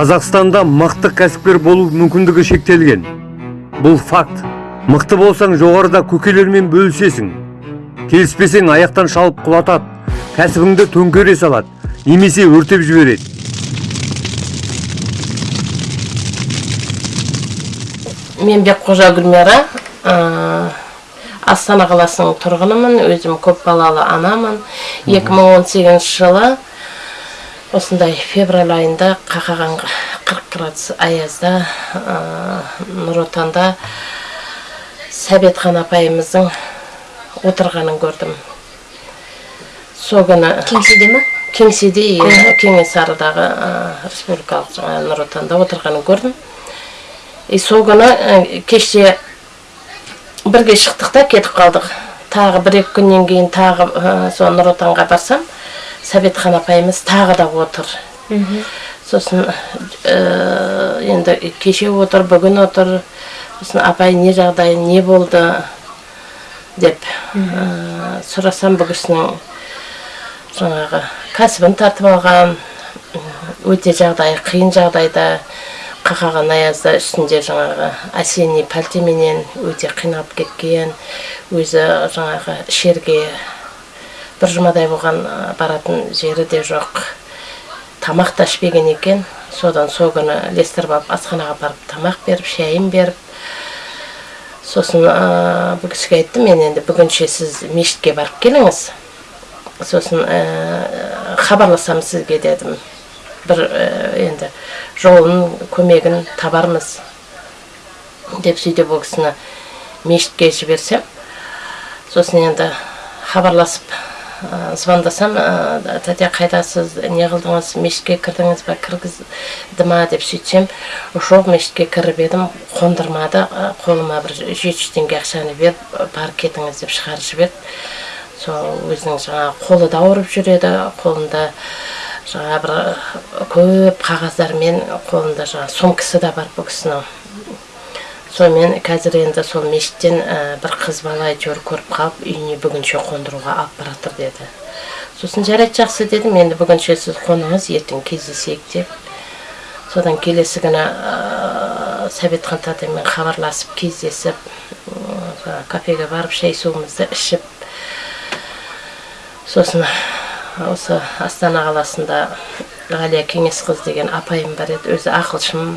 қазақстанда мықты кәсіпкер болу мүмкіндігі шектелген. Бұл факт. Мықты болсаң жоғарыда көкелермен бөлісесің. Келіспесең аяқтан шалып құлатады. Кәсібіңді төңкере салады. Немесе өртеп жібереді. Мен бекқожа гүлмира ә, астана қаласының тұрғынымын. Өзім көпбалалы анамын. 2018 жылы осындай февраль айында қақаған 40 градус аязда ә, нұр отанда сәбетхан апайымыздың отырғанын көрдім. Сол күні кеңседе ма кеңседе иә, кеңесарыдағы ә, республикалық жаңағы нұр отанда отырғанын көрдім. И сол күні ә, кеште бірге шықтық та кетіп қалдық. Тағы бір екі күннен кейін тағы ә, сол нұр отанға барсам сәбетхан апайымыз тағы да отыр. Сосын ә, енді кеше отыр бүгін отыр. Сосын апай не жағдай не болды деп ә, сұрасам бұл кісінің жаңағы кәсібін тартып алған өте жағдайы қиын жағдайда қақаған аязда үстінде жаңағы осенний пальтеменен өте қиналып кеткен өзі жаңағы ішерге бір жұмадай болған баратын жері де жоқ тамақ та ішпеген екен содан сол күні ілестіріп алып асханаға барып тамақ беріп шайын беріп сосын ә, бұл кісіге айттым мен енді бүгінше сіз мешітке барып келіңіз сосын ә, хабарласамын сізге дедім бір ә, енді жолын көмегін табармыз деп сөйтіп ол кісіні мешітке жіберсем сосын енді хабарласып звондасам тәте қайдасыз не қылдыңыз мешітке кірдіңіз ба кіргізді ма деп сөйтсем жоқ мешітке кіріп едім қондырмады қолыма бір жеті жүз теңге ақшаны беріп бар кетіңіз деп шығарып жіберді. Сол өзінің жаңағы қолы да ауырып жүреді қолында жаңағы бір көп қағаздармен қолында жаңағы сумкасы да бар бұл кісінің. Сонымен қазір енді сол мешіттен ә, бір қыз бала әйтеуір көріп қалып үйіне бүгінше қондыруға алып бара жатыр деді. Сосын жарайды жақсы дедім енді бүгінше сіз қоныңыз ертең кездесейік деп. Содан келесі күні ә, сәбетхан татаймен хабарласып кездесіп ә, кафеге барып шай суымызды ішіп сосын осы астана қаласында ғалия кеңесқызы деген апайым бар еді өзі ақылшым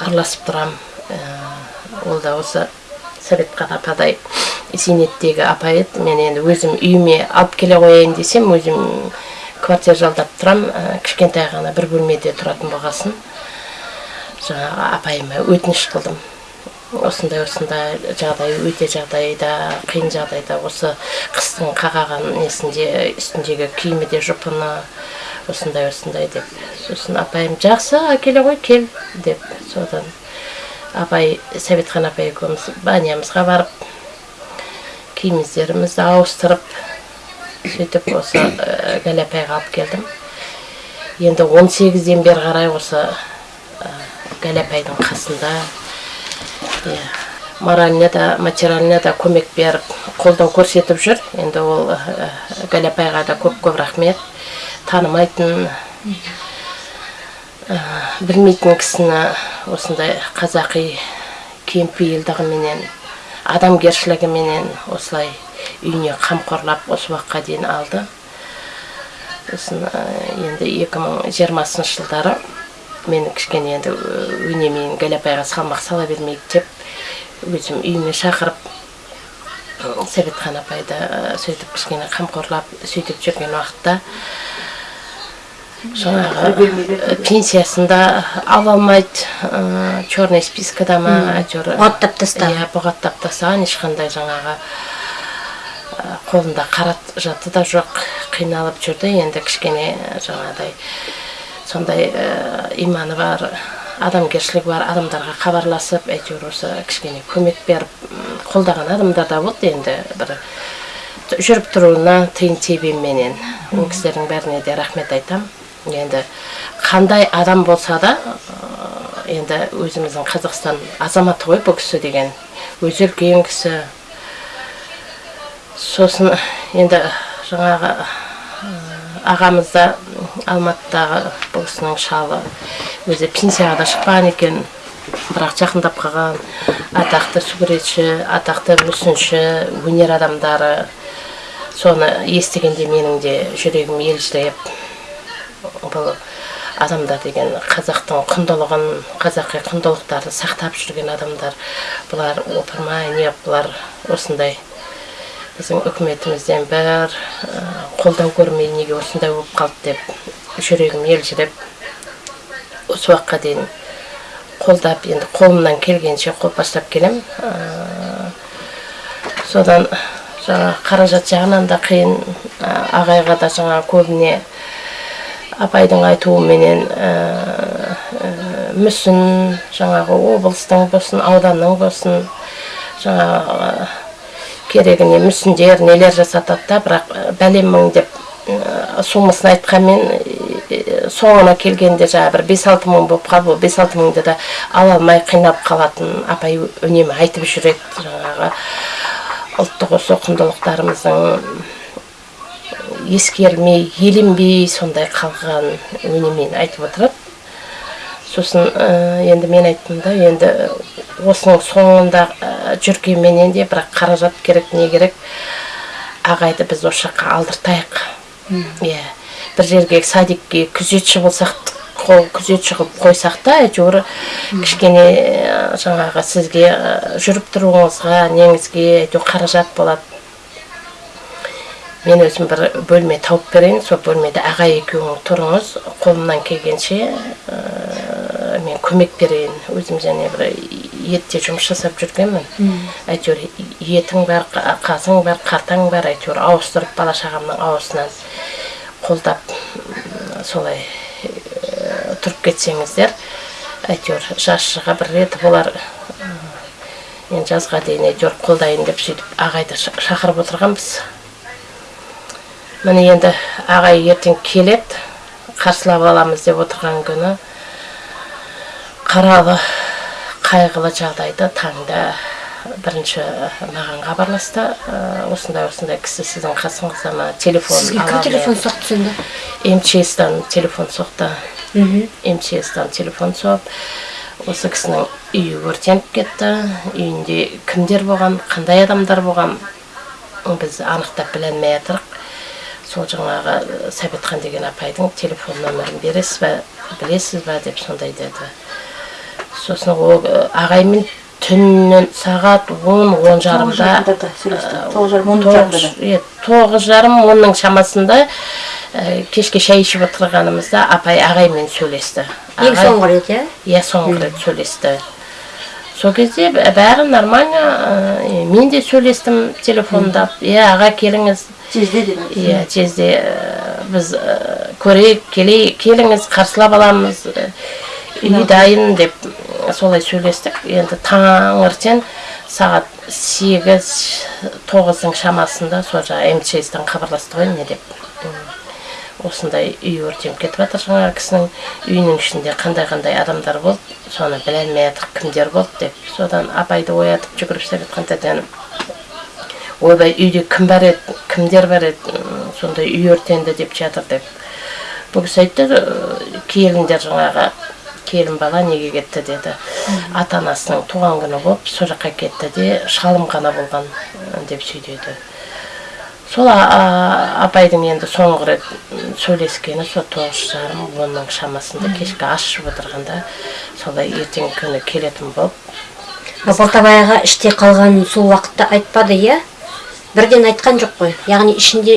араласып тұрам. Ол да осы сәбетхан ападай зейнеттегі апа еді. Мен енді өзім үйіме алып келе қояйын десем өзім квартира жалдап тұрам. Кішкентай ғана бір бөлмеде тұратын болғасын. Жаңағы апайыма өтініш қылдым. Осындай осындай жағдай өте жағдайда қиын жағдайда осы қыстың қақаған несінде үстіндегі киімі де жұпыны осындай осындай деп. Сосын апайым жақсы әкеле ғой кел деп. Содан апай сәбетхан апай екеуміз банямызға барып киімдерімізді ауыстырып сөйтіп осы ә, гәлі апайға алып келдім. Енді 18-ден бері қарай осы ә, гәлі апайдың қасында иә морально да материально да көмек беріп қолдау көрсетіп жүр. Енді ол ә, гәлі апайға да көп көп рахмет. Танымайтын ә, білмейтін кісіні осындай қазақи кеңпейілдігіменен адамгершілігіменен осылай үйіне қамқорлап осы уақытқа дейін алды. Сосын енді 2020 жылдары мен кішкене енді өнемен апайға салмақ сала бермейік деп өзім үйіме шақырып сәбетхан апайды сөйтіп кішкене қамқорлап сөйтіп жүрген уақытта жаңағы пенсиясында ала алмайды черный спискада ма әйтеуір бұғаттап тастаған иә бұғаттап тастаған ешқандай жаңағы қолында қаражаты да жоқ қиналып жүрді. Енді кішкене жаңағыдай сондай ә, иманы бар адамгершілігі бар адамдарға хабарласып әйтеуір осы кішкене көмек беріп қолдаған адамдар да болды енді бір жүріп тұруына тиын тебенменен. Ол кісілердің бәріне де рахмет айтам. Енді қандай адам болса да енді өзіміздің қазақстан азаматы ғой бұл кісі деген. Өзі үлкен кісі. Сосын енді жаңағы ағамыз да алматыдағы бұл кісінің шалы. Өзі пенсияға да шықпаған екен бірақ жақындап қалған. Атақты суретші атақты мүсінші өнер адамдары. Соны естігенде менің де жүрегім елжіреп бұл адамдар деген қазақтың құндылығын қазақи құндылықтарды сақтап жүрген адамдар бұлар опырмай не бұлар осындай біздің үкіметімізден бір қолдау көрмей неге осындай болып қалды деп жүрегім елжіреп осы уақытқа дейін қолдап енді қолымнан келгенше қолпаштап келем. Содан жаңа қаражат жағынан да қиын ағайға да жаңа көбіне апайдың айтуыменен ә, ә, мүсін жаңағы облыстың болсын ауданның болсын жаңағы керегіне мүсіндер нелер жасатады да бірақ бәлем мың деп сомасын айтқанмен соңына келгенде жаңағы бір бес алты мың болып қалып ол бес алты мыңды да ала алмай қинап қалатын апай үнемі айтып жүреді жаңағы. Ұлттық осы құндылықтарымыздың ескерілмей еленбей сондай қалған өнемен айтып отырады. Сосын ә, енді мен айттым да енді осының соңында ә, жүргенменен де бірақ қаражат керек не керек ағайды біз осы жаққа алдыртайық. Иә. Бір жерге садикке күзетші болсақ қол күзетші қылып қойсақ та әйтеуір кішкене ә, жаңағы сізге жүріп тұруыңызға неңізге әйтеуір қаражат болады. Мен өзім бір бөлме тауып берейін сол бөлмеде аға екеуің тұрыңыз. Қолымнан келгенше ә, мен көмек берейін. Өзім және бір етте жұмыс жасап жүргенмін. Әйтеуір етің бар қа- қазың бар қартаң бар әйтеуір ауыстырып бала шағамның аузынан қолдап солай ә, тұрып кетсеңіздер әйтеуір жаз шыға бір реті болар. Мен жазға дейін әйтеуір қолдайын деп сөйтіп ағайды ша- шақырып отырғанбыз. Міне енді ағай ертең келеді. Қарсылап аламыз деп отырған күні қаралы қайғылы жағдайды таңда бірінші маған хабарласты. Ә, осындай осындай кісі сіздің қасыңызда ма? Телефон сізге кім телефон соқты сонда мчстан телефон соқты. Мчстан телефон соғып осы кісінің үйі өртеніп кетті. Үйінде кімдер болған қандай адамдар болған біз анықтап біле алмай сол жаңағы сәбетхан деген апайдың телефон нөмірін бересіз ба білесіз ба деп сондай деді. Сосын ол ағаймен түннен сағат он он жарымда тоғыз жарым иә, онның шамасында ә, кешке шай ішіп отырғанымызда апай ағаймен сөйлесті. Ең соңғы рет иә? Иә соңғы рет сөйлесті. Сол кезде бәрі нормально ә, мен де сөйлестім телефондап иә аға келіңіз жезде деп иә жезде біз көрейік келіңіз қарсылап аламыз үй дайын деп солай сөйлестік. Енді таңертең сағат сегіз тоғыздың шамасында сол жаңағы мчстан хабарласты ғой не деп. Осындай үй өртеніп кетіп жатыр жаңағы кісінің. Үйінің ішінде қандай қандай адамдар болды соны біле алмай жатырық кімдер болды деп. Содан апайды оятып жүгіріп сәбетхан ойбай үйде кім бар еді кімдер бар еді сондай үй өртенді деп жатыр деп. Бұл кісі айтты «Э, келіндер жаңағы келін бала неге кетті? деді. Ата анасының туған күні болып сол жаққа кетті де шалым ғана болған деп сөйдеді сол апайдың енді соңғы рет сөйлескені сол тоғыз жарым онның шамасында кешкі ас ішіп отырғанда солай ертеңгі күні келетін болып ал балтабайға іште қалғанын сол уақытта айтпады иә? Бірден айтқан жоқ қой. Яғни ішінде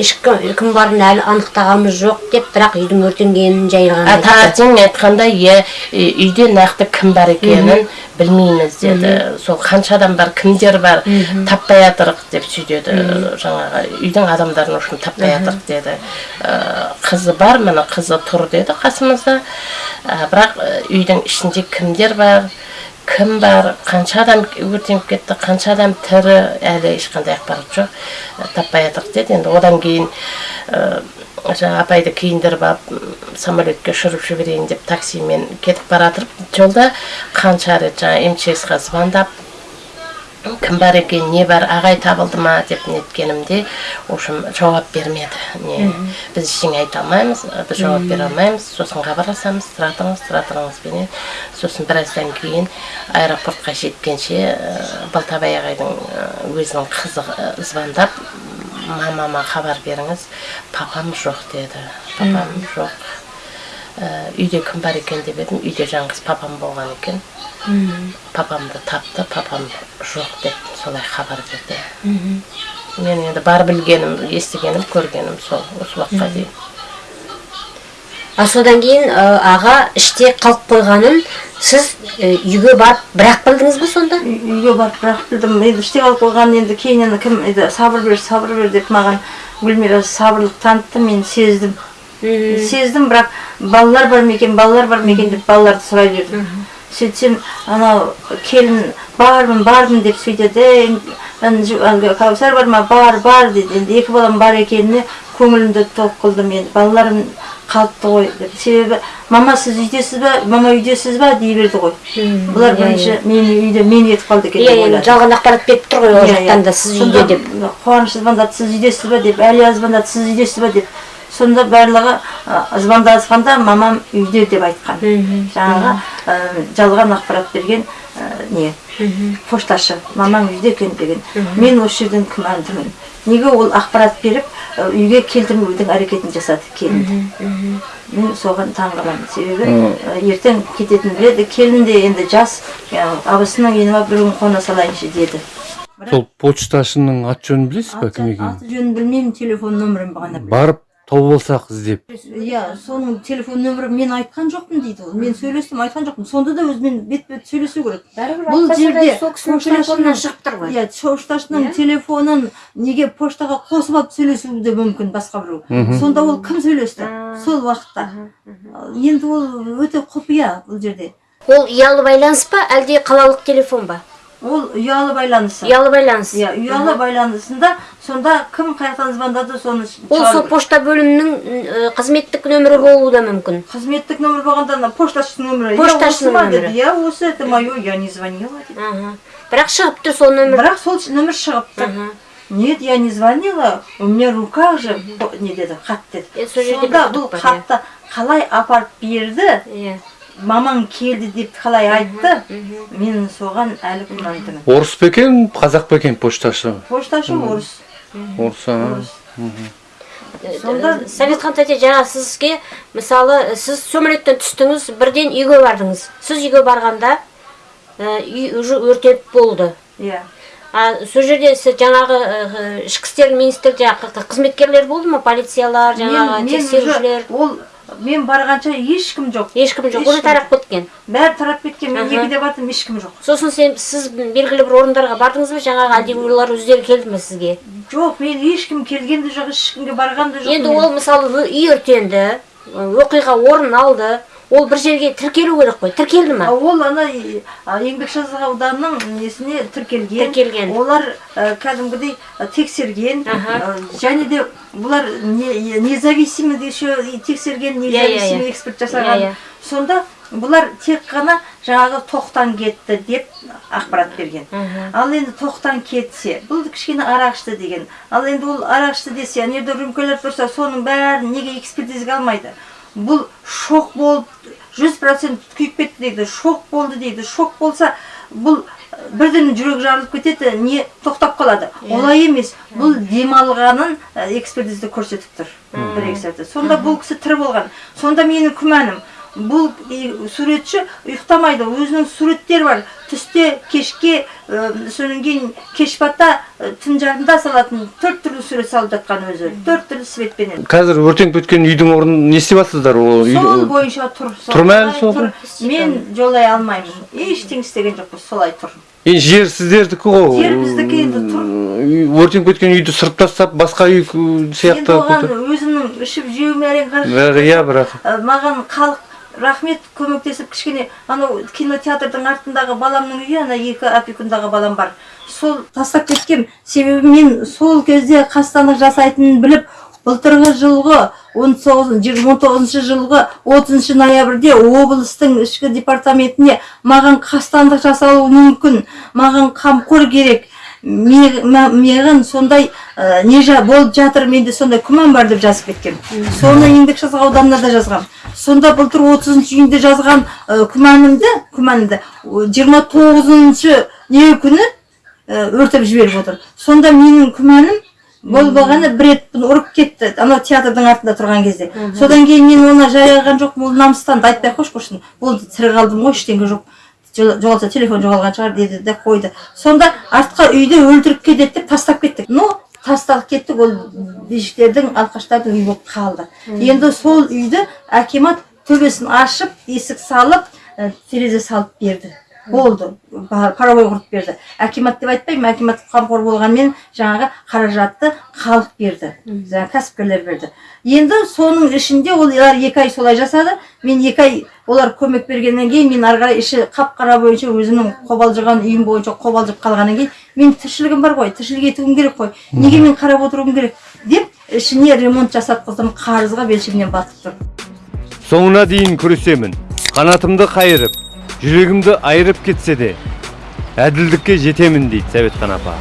кім барын әлі анықтағанымыз жоқ деп бірақ үйдің өртенгенін жай ғана А айтты. таңертең айтқанда иә үйде нақты кім бар екенін білмейміз деді. Сол қанша адам бар кімдер бар таппай жатырық деп сөйдеді жаңағы үйдің адамдарын үшін таппай жатырық деді. Ә, қызы бар міне қызы тұр деді қасымызда. Ә, бірақ үйдің ішінде кімдер бар кім бар қанша адам өртеніп кетті қанша адам тірі әлі ешқандай ақпарат жоқ Ә, таппай жатырық деді. Енді одан кейін ә, жаңа апайды киіндіріп алып самолетке ұшырып жіберейін деп таксимен кетіп бара жатырып жолда қанша рет жаңа мчсқа звондап кім бар екен не бар ағай табылды ма деп неткенімде в общем жауап бермеді. Не біз ештеңе айта алмаймыз біз жауап бере алмаймыз. Сосын хабарласамыз тұра тұрыңыз тұра тұрыңызбенен сосын біраздан кейін аэропортқа жеткенше балтабай ағайдың өзінің қызы звондап мамама хабар беріңіз. Папам жоқ деді. Папам жоқ. Үйде кім бар екен деп едім. Үйде жалғыз папам болған екен. Папамды тапты папам жоқ деп солай хабар берді. Мен енді бар білгенім естігенім көргенім сол осы уақытқа дейін. А содан кейін ә, аға іште қалып қойғанын сіз ә, үйге барып бірақ білдіңіз бе сонда? Үй- үйге барып бірақ білдім. Енді іште қалып қойған енді кейіннен кім енді сабыр бер сабыр бер деп маған гүлмира сабырлық танытты. Мен сездім. Сездім бірақ балалар бар ма екен балалар бар ма екен деп балаларды сұрай бердім. Сөйтсем анау келін бармын бармын деп сөйтеді. «Ан- жу- әлгі кәусар бар ма? Бар бар дейді енді екі балам бар екеніне көңілімді тоқ қылдым енді. Балаларым қалыпты ғой деп. Себебі мама сіз үйдесіз ба мама үйдесіз ба дей берді ғой. Бұлар бірінші мен үйде мен кетіп қалды екен иә деп енді ойладым жалған ақпарат беріп тұр ғой ол Иә, жақтан иә. да сіз үйде деп. қуаныш звондады сіз үйдесіз ба деп. Әлия звондады сіз үйдесіз ба деп. Сонда барлығы звондасқанда мамам үйде деп айтқан. Жаңағы жалған ақпарат берген не пошташы мамаң үйде екен деген. Мен осы жерден күмәндімін. Неге ол ақпарат беріп үйге келтірмеудің әрекетін жасады келінді мен соған таң қаламын себебі ертең кететінін біледі келін де енді жас абысының үйіне барып бір күн қона салайыншы деді. Сол почташының аты жөнін білесіз ба кім екенін? аты жөнін білмеймін телефон нөмірін ғана білемін. барып тауып алсақ іздеп иә соның телефон нөмірін мен айтқан жоқпын дейді ол. Мен сөйлестім айтқан жоқпын. Сонда да өзімен бет бет сөйлесу керек. Бұл жерде сол кісінің телефонынан шығып тұр ғой. Иә пошташының телефонын неге поштаға қосып алып сөйлесуі де мүмкін басқа біреу. Сонда ол кім сөйлесті? Сол уақытта. Енді ол өте құпия бұл жерде. Ол ұялы байланыс па әлде қалалық телефон ба? Ол ұялы байланысы. Ұялы байланыс. Иә ұялы байланысында сонда кім қай жақтан звондады соны ол сол пошта бөлімінің қызметтік нөмірі болуы да мүмкін. Қызметтік нөмір болғанда ана пошташының нөмірі. Пошташының нөмірі. я осы это мое я не звонила Аха. бірақ шығып тұр сол нөмір. Бірақ сол нөмір шығып тұр нет я не звонила. У меня в руках же не деді хат деді. Сонда бұл хатты қалай апарып берді? Иә. Мамаң келді деп қалай айтты? мен соған әлі күмәндімін орыс па екен қазақ па екен пошташы пошташы орыс. Орыс а? Сонда советхан тәте жаңа сізге мысалы сіз самолеттен түстіңіз бірден үйге бардыңыз. Сіз үйге барғанда үй уже өртеніп болды. Иә. А сол жерде сіз жаңағы ішкі істер министр жаңағы қызметкерлер болды ма? Полициялар жаңағы тексерушілер? ол мен барғанша ешкім жоқ. Ешкім жоқ. Уже тарап кеткен бәрі тарап кеткен мен Аха. екіде бардым ешкім жоқ. Сосын сен сіз белгілі бір орындарға бардыңыз ба? Жаңағы әлде олар өздері келді ме сізге? Жоқ мен ешкім келген де жоқ ешкімге барған да жоқ енді ол мысалы үй өртенді оқиға орын алды. Ол бір жерге тіркелу керек қой. Тіркелді ма? Ол ана еңбекшазық ауданының несіне тіркелген? Тіркелген. олар ә, кәдімгідей ә, тексерген. Ә, және де бұлар не, независимый еще тексерген Иә, иә, независимый иә. эксперт жасаған. Иә, иә. сонда бұлар тек қана жаңағы тоқтан кетті деп ақпарат берген. Ал енді тоқтан кетсе бұл кішкене арақ ішті деген. Ал енді ол арақ ішті десе ана жерде рюмкалар тұрса соның бәрін неге экспертизаға алмайды? Бұл шок болып жүз процент күйіп кетті дейді шок болды дейді. Шок болса бұл ә, бірден жүрек жарылып кетеді не тоқтап қалады. Олай емес. Бұл демалғанын ә, экспертизада көрсетіп тұр. Бір сонда бұл кісі тірі болған. Сонда менің күмәнім бұл суретші ұйықтамайды. Өзінің суреттері бар. Түсте кешке ә, содан кейін кеш бата ә, түн жарымда салатын төрт түрлі сурет салып жатқан өзі. Төрт түрлі светпенен қазір өртеніп кеткен үйдің орнын не істеп жатсыздар? Ол сол бойынша тұр. Тұр ма әлі сол? тұр. мен жолай алмаймын. Ештеңе істеген жоқпыз солай тұр. Енді жер сіздердікі ғой. Жер біздікі енді тұр. Өртеніп кеткен үйді сырып тастап басқа үй ку- енді сияқты оған өзімнің ішіп жеуіме әрең қарап Бәрі иә бірақ. Маған халық рахмет көмектесіп кішкене анау кинотеатрдың артындағы баламның үйі ана екі опекундағы балам бар. Сол тастап кеткем себебі мен сол кезде қастандық жасайтынын біліп былтырғы жылғы 19 жылғы 30 ноябрьде облыстың ішкі департаментіне маған қастандық жасалуы мүмкін маған қамқор керек. Ме- ма- маған сондай ә, не жа- болып жатыр менде сондай күмән бар деп жазып кеткен. Соны еңбекшіқазақ ауданына да жазған сонда былтыр 30 үйінде жазған ә, күмәнімді күмәнімді жиырма тоғызыншы не күні ә, өртеп жіберіп отыр. Сонда менің күмәнім болып болғаны бір рет бұны ұрып кетті. Анау театрдың артында тұрған кезде. Содан кейін мен оны жаяған жоқпын. Ол намыстанды айтпай ақ қойшы болды тірі қалдым ғой ештеңе жоқ. Жоғалса телефон жоғалған шығар деді де қойды. Сонда артқа үйді өлтіріп кетеді деп тастап кеттік. Но тасталып кеттік ол бишіктердің алқаштардың үйі болып қалды. Енді сол үйді акимат төбесін ашып есік салып терезе салып берді. Болды. Па- паровой құрып берді. Акимат деп айтпаймын акимат қамқор болғанмен жаңағы қаражатты халық берді. Жаңағы кәсіпкерлер берді. Енді соның ішінде олар екі ай солай жасады. Мен екі ай олар көмек бергеннен кейін мен ары қарай іші қап қара бойынша өзімнің қобалжыған үйім бойынша қобалжып қалғаннан кейін менің тіршілігім бар ғой тіршілік етуім керек қой. Неге мен қарап отыруым керек деп ішіне ремонт жасатқыздым қарызға белшемнен батып тұр соңына дейін күресемін. Қанатымды қайырып жүрегімді айырып кетсе де әділдікке жетемін дейді сәбетхан апа